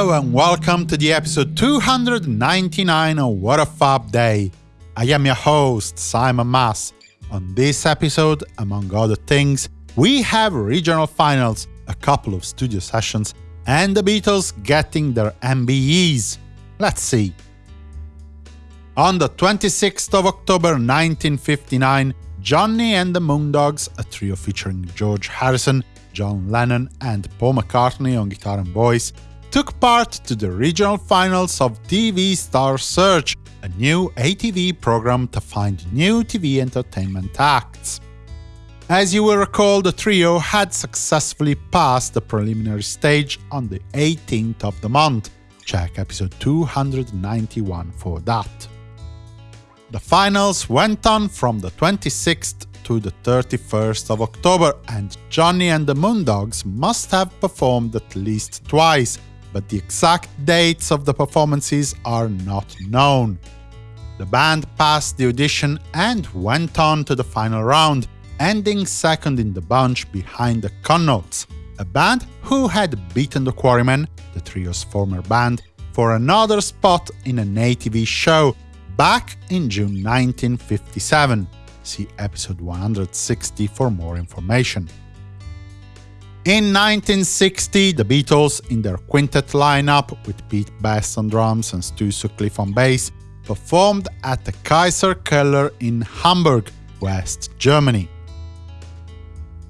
Hello and welcome to the episode 299 of What a Fab Day. I am your host, Simon Mas. On this episode, among other things, we have regional finals, a couple of studio sessions, and the Beatles getting their MBEs. Let's see. On the 26th of October 1959, Johnny and the Moondogs, a trio featuring George Harrison, John Lennon and Paul McCartney on guitar and voice, took part to the regional finals of TV Star Search, a new ATV program to find new TV entertainment acts. As you will recall, the trio had successfully passed the preliminary stage on the 18th of the month. Check episode 291 for that. The finals went on from the 26th to the 31st of October, and Johnny and the Moondogs must have performed at least twice, but the exact dates of the performances are not known. The band passed the audition and went on to the final round, ending second in the bunch behind the Connots, a band who had beaten the Quarrymen, the trio's former band, for another spot in an ATV show back in June 1957. See episode 160 for more information. In 1960, the Beatles, in their quintet lineup with Pete Best on drums and Stu Sutcliffe on bass, performed at the Kaiserkeller in Hamburg, West Germany.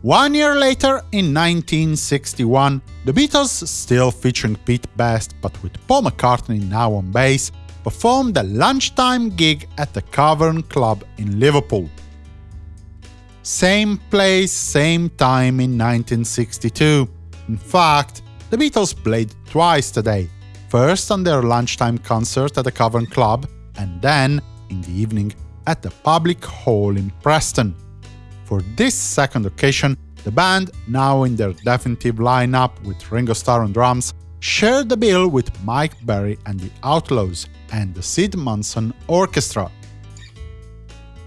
One year later, in 1961, the Beatles, still featuring Pete Best but with Paul McCartney now on bass, performed a lunchtime gig at the Cavern Club in Liverpool. Same place, same time in 1962. In fact, the Beatles played twice today, first on their lunchtime concert at the Cavern Club, and then, in the evening, at the Public Hall in Preston. For this second occasion, the band, now in their definitive lineup with Ringo Starr on drums, shared the bill with Mike Berry and the Outlaws and the Sid Manson Orchestra.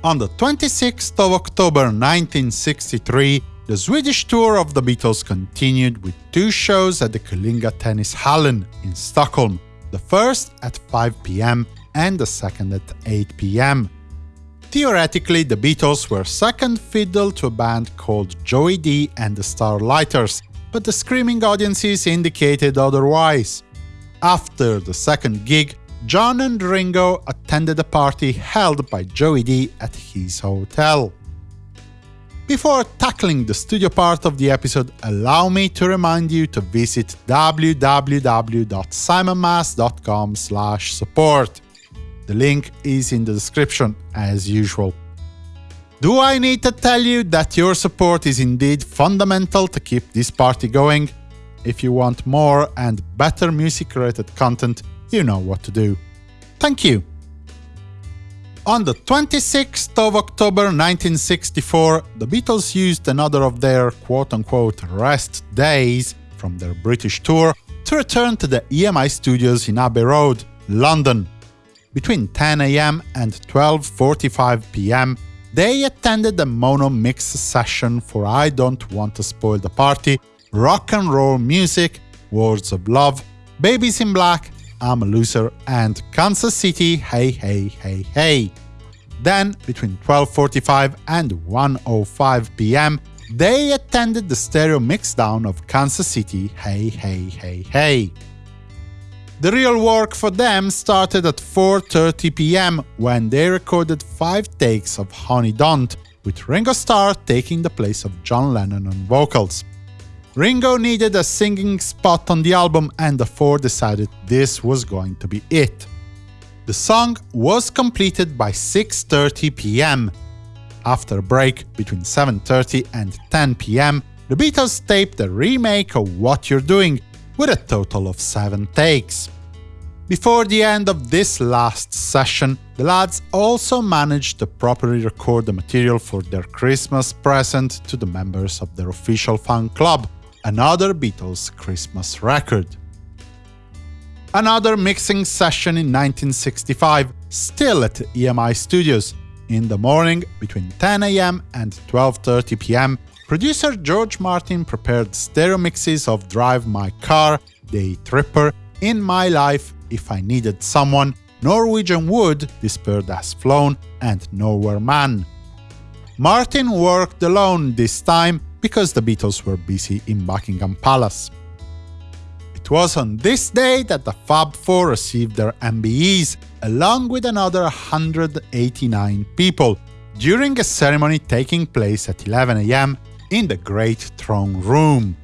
On the 26th of October 1963, the Swedish tour of the Beatles continued with two shows at the Kungliga Tennishallen in Stockholm, the first at 5 pm and the second at 8 pm. Theoretically, the Beatles were second fiddle to a band called Joey Dee and the Starliters, but the screaming audiences indicated otherwise. After the second gig, John and Ringo attended a party held by Joey Dee at his hotel. Before tackling the studio part of the episode, allow me to remind you to visit www.simonmas.com support. The link is in the description, as usual. Do I need to tell you that your support is indeed fundamental to keep this party going? If you want more and better music-related content, you know what to do. Thank you! On the 26th of October 1964, the Beatles used another of their quote-unquote rest days from their British tour to return to the EMI studios in Abbey Road, London, between 10 am and 12.45 pm, they attended a mono mix session for I Don't Want to Spoil the Party, Rock and Roll Music, Words of Love, Babies in Black, I'm a Loser, and Kansas City Hey Hey Hey Hey. Then, between 12.45 and 1.05 pm, they attended the stereo mixdown of Kansas City Hey Hey Hey Hey. The real work for them started at 4.30 pm, when they recorded five takes of Honey Don't, with Ringo Starr taking the place of John Lennon on vocals. Ringo needed a singing spot on the album and the four decided this was going to be it. The song was completed by 6.30 pm. After a break between 7.30 and 10 pm, the Beatles taped a remake of What You're Doing, with a total of 7 takes. Before the end of this last session, the lads also managed to properly record the material for their Christmas present to the members of their official fan club, another Beatles Christmas record. Another mixing session in 1965, still at EMI Studios. In the morning, between 10 am and 12.30 pm, producer George Martin prepared stereo mixes of Drive My Car, Day Tripper, In my life, if I needed someone, Norwegian Wood, this bird has flown, and Nowhere Man. Martin worked alone this time because the Beatles were busy in Buckingham Palace. It was on this day that the Fab Four received their MBEs, along with another 189 people, during a ceremony taking place at 11 am in the Great Throne Room.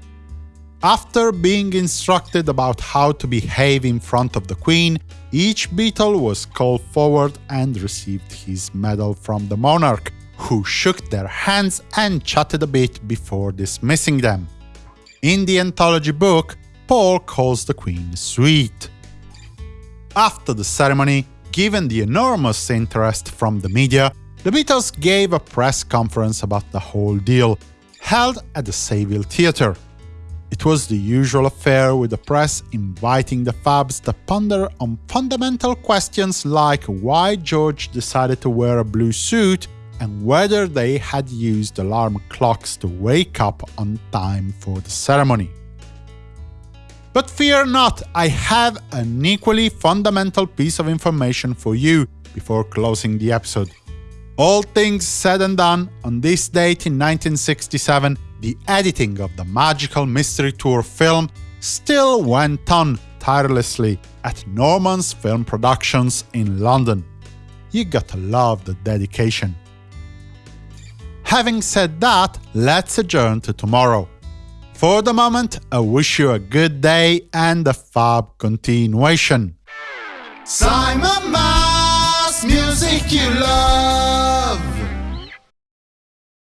After being instructed about how to behave in front of the Queen, each Beatle was called forward and received his medal from the monarch, who shook their hands and chatted a bit before dismissing them. In the anthology book, Paul calls the Queen sweet. After the ceremony, given the enormous interest from the media, the Beatles gave a press conference about the whole deal, held at the Savile Theatre. It was the usual affair with the press inviting the Fabs to ponder on fundamental questions like why George decided to wear a blue suit and whether they had used alarm clocks to wake up on time for the ceremony. But fear not, I have an equally fundamental piece of information for you before closing the episode. All things said and done, on this date in 1967, the editing of the Magical Mystery Tour film still went on tirelessly at Norman's Film Productions in London. You gotta love the dedication. Having said that, let's adjourn to tomorrow. For the moment, I wish you a good day and a fab continuation. Simon Mas, music you love.